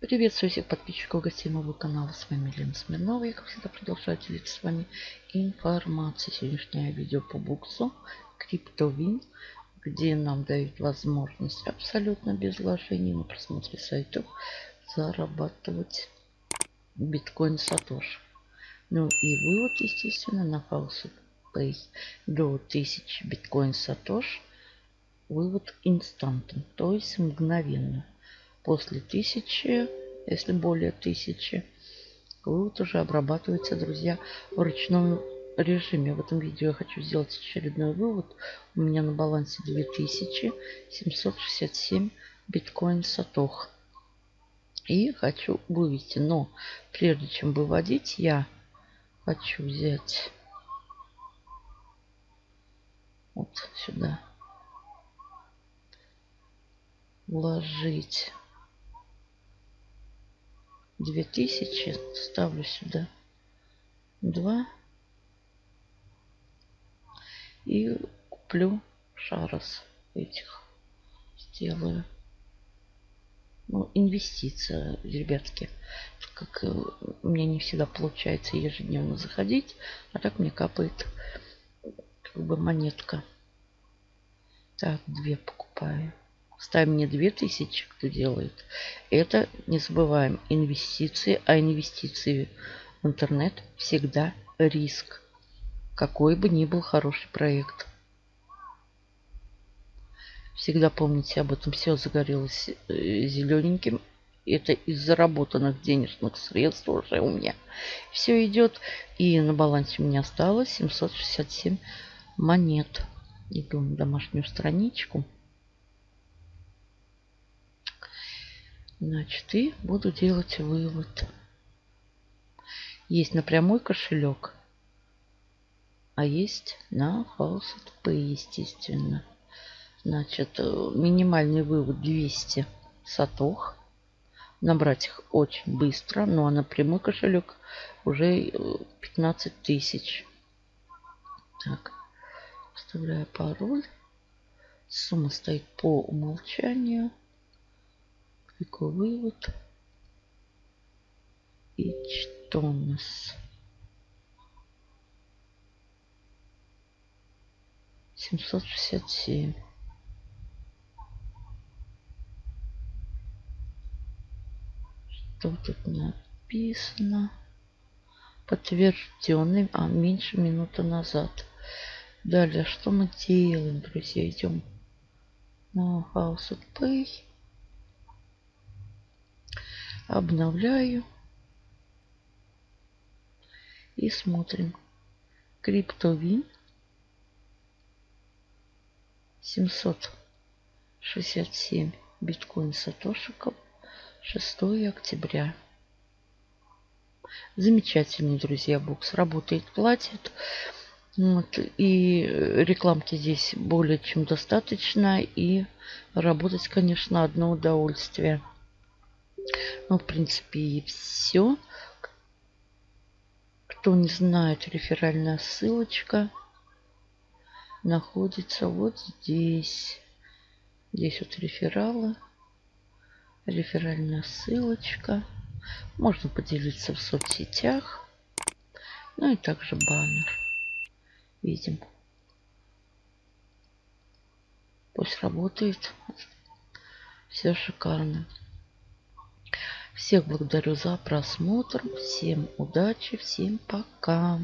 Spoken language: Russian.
Приветствую всех подписчиков гостей моего канала. С вами Лена Смирнова. Я, как всегда, продолжаю делиться с вами информацией. Сегодняшнее видео по буксу CryptoWin, где нам дают возможность абсолютно без вложений на просмотре сайтов зарабатывать биткоин Сатош. Ну и вывод, естественно, на House до 1000 биткоин Сатош. Вывод инстантный, то есть мгновенно после тысячи, если более тысячи, вывод уже обрабатывается, друзья, в ручном режиме. В этом видео я хочу сделать очередной вывод. У меня на балансе 2767 биткоин сатох. И хочу вывести. Но прежде чем выводить, я хочу взять вот сюда. Вложить 2000 ставлю сюда 2 и куплю шарос этих сделаю ну, инвестиция, ребятки. Как э, мне не всегда получается ежедневно заходить, а так мне капает как бы монетка. Так, две покупаю. Ставим не 2000, кто делает. Это, не забываем, инвестиции. А инвестиции в интернет всегда риск. Какой бы ни был хороший проект. Всегда помните об этом. Все загорелось э, зелененьким. Это из заработанных денежных средств уже у меня. Все идет. И на балансе у меня осталось 767 монет. Иду на домашнюю страничку. Значит, и буду делать вывод. Есть на прямой кошелек, а есть на Faucet Pay, естественно. Значит, э, минимальный вывод 200 сатох. Набрать их очень быстро, ну а на прямой кошелек уже 15 э, тысяч. Так, вставляю пароль. Сумма стоит по умолчанию. Вывод. И что у нас? 767. Что тут написано? Подтвержденный, а меньше минуты назад. Далее, что мы делаем, друзья? Идем на House Pay. Обновляю. И смотрим. Криптовин. 767 биткоин сатошиков. 6 октября. Замечательный, друзья, бокс. Работает, платит. Вот, и рекламки здесь более чем достаточно. И работать, конечно, одно удовольствие. Ну, в принципе, и все. Кто не знает, реферальная ссылочка находится вот здесь. Здесь вот рефералы. Реферальная ссылочка. Можно поделиться в соцсетях. Ну и также баннер. Видим. Пусть работает. Все шикарно. Всех благодарю за просмотр. Всем удачи, всем пока.